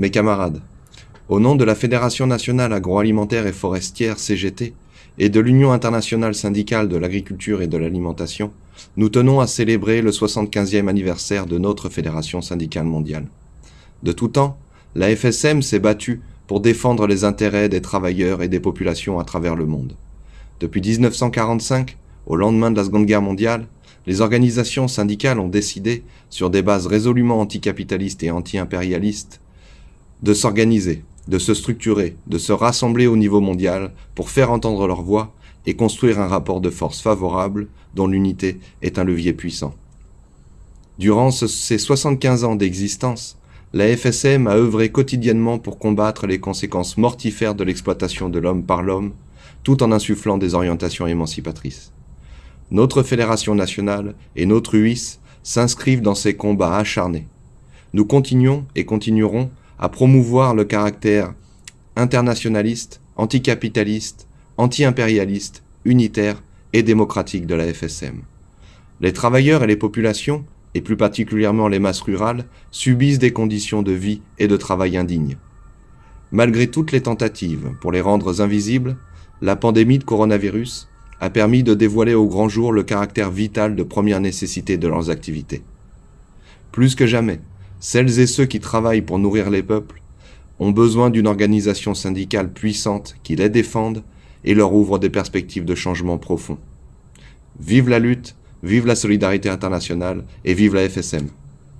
Mes camarades, au nom de la Fédération nationale agroalimentaire et forestière CGT et de l'Union internationale syndicale de l'agriculture et de l'alimentation, nous tenons à célébrer le 75e anniversaire de notre Fédération syndicale mondiale. De tout temps, la FSM s'est battue pour défendre les intérêts des travailleurs et des populations à travers le monde. Depuis 1945, au lendemain de la Seconde Guerre mondiale, les organisations syndicales ont décidé, sur des bases résolument anticapitalistes et anti-impérialistes, de s'organiser, de se structurer, de se rassembler au niveau mondial pour faire entendre leur voix et construire un rapport de force favorable dont l'unité est un levier puissant. Durant ces 75 ans d'existence, la FSM a œuvré quotidiennement pour combattre les conséquences mortifères de l'exploitation de l'homme par l'homme, tout en insufflant des orientations émancipatrices. Notre fédération nationale et notre UIS s'inscrivent dans ces combats acharnés. Nous continuons et continuerons à promouvoir le caractère internationaliste, anticapitaliste, anti-impérialiste, unitaire et démocratique de la FSM. Les travailleurs et les populations, et plus particulièrement les masses rurales, subissent des conditions de vie et de travail indignes. Malgré toutes les tentatives pour les rendre invisibles, la pandémie de coronavirus a permis de dévoiler au grand jour le caractère vital de première nécessité de leurs activités. Plus que jamais, celles et ceux qui travaillent pour nourrir les peuples ont besoin d'une organisation syndicale puissante qui les défende et leur ouvre des perspectives de changement profond. Vive la lutte, vive la solidarité internationale et vive la FSM.